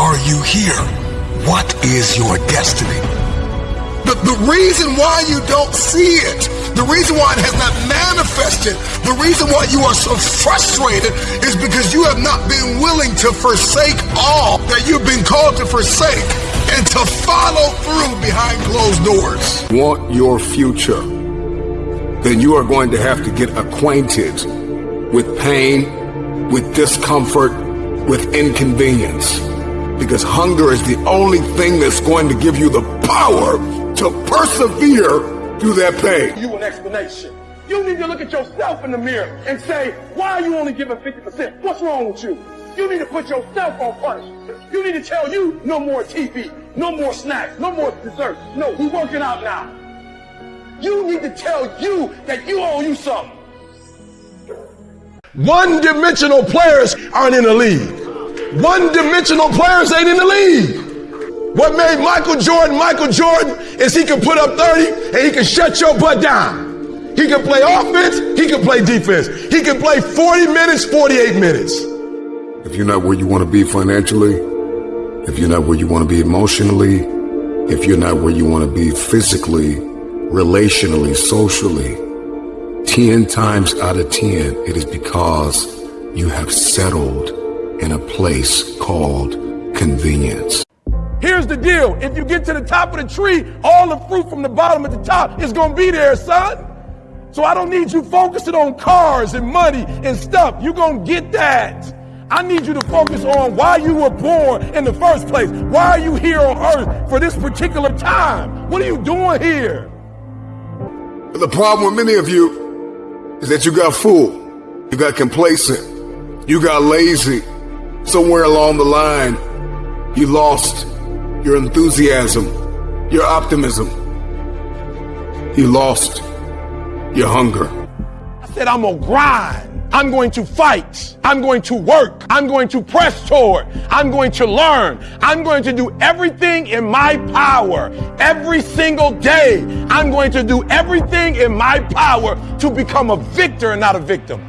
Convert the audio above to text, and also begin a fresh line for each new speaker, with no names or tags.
are you here? What is your destiny? The, the reason why you don't see it, the reason why it has not manifested, the reason why you are so frustrated is because you have not been willing to forsake all that you've been called to forsake and to follow through behind closed doors.
Want your future? Then you are going to have to get acquainted with pain, with discomfort, with inconvenience. Because hunger is the only thing that's going to give you the power to persevere through that pain.
You an explanation. You need to look at yourself in the mirror and say, why are you only giving 50%? What's wrong with you? You need to put yourself on punishment. You need to tell you no more TV, no more snacks, no more dessert. No, we working out now. You need to tell you that you owe you something.
One dimensional players aren't in the league. One dimensional players ain't in the league. What made Michael Jordan Michael Jordan is he can put up 30 and he can shut your butt down. He can play offense, he can play defense. He can play 40 minutes, 48 minutes.
If you're not where you want to be financially, if you're not where you want to be emotionally, if you're not where you want to be physically, relationally, socially, 10 times out of 10, it is because you have settled in a place called convenience.
Here's the deal. If you get to the top of the tree, all the fruit from the bottom at the top is going to be there, son. So I don't need you focusing on cars and money and stuff. You're going to get that. I need you to focus on why you were born in the first place. Why are you here on earth for this particular time? What are you doing here?
The problem with many of you is that you got fooled, you got complacent, you got lazy. Somewhere along the line, you lost your enthusiasm, your optimism. You lost your hunger.
I said, I'm going to grind. I'm going to fight. I'm going to work. I'm going to press toward. I'm going to learn. I'm going to do everything in my power every single day. I'm going to do everything in my power to become a victor and not a victim.